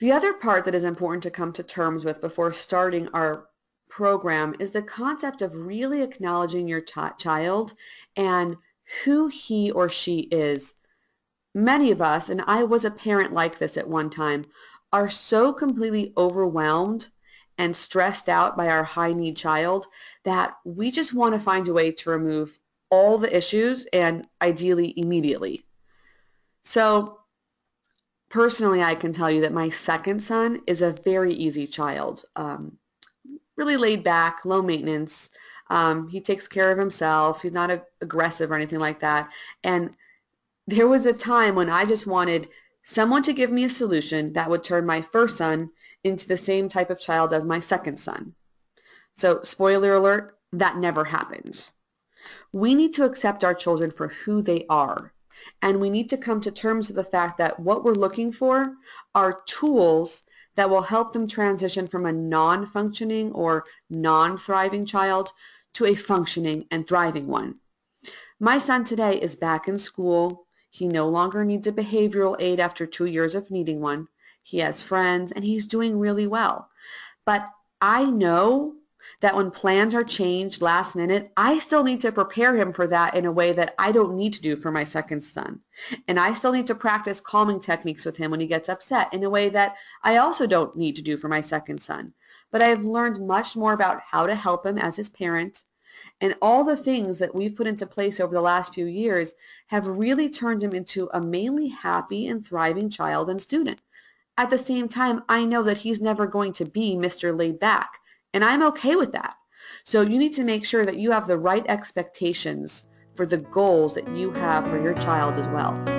The other part that is important to come to terms with before starting our program is the concept of really acknowledging your child and who he or she is. Many of us, and I was a parent like this at one time, are so completely overwhelmed and stressed out by our high need child that we just want to find a way to remove all the issues and ideally immediately. So personally, I can tell you that my second son is a very easy child. Um, really laid back, low maintenance. Um, he takes care of himself. He's not a, aggressive or anything like that. And there was a time when I just wanted someone to give me a solution that would turn my first son into the same type of child as my second son. So, spoiler alert, that never happened. We need to accept our children for who they are. And we need to come to terms with the fact that what we're looking for are tools that will help them transition from a non-functioning or non-thriving child to a functioning and thriving one. My son today is back in school. He no longer needs a behavioral aid after two years of needing one. He has friends and he's doing really well. But I know that when plans are changed last minute, I still need to prepare him for that in a way that I don't need to do for my second son. And I still need to practice calming techniques with him when he gets upset in a way that I also don't need to do for my second son. But I have learned much more about how to help him as his parent. And all the things that we've put into place over the last few years have really turned him into a mainly happy and thriving child and student. At the same time, I know that he's never going to be Mr. Laid Back. And I'm okay with that. So you need to make sure that you have the right expectations for the goals that you have for your child as well.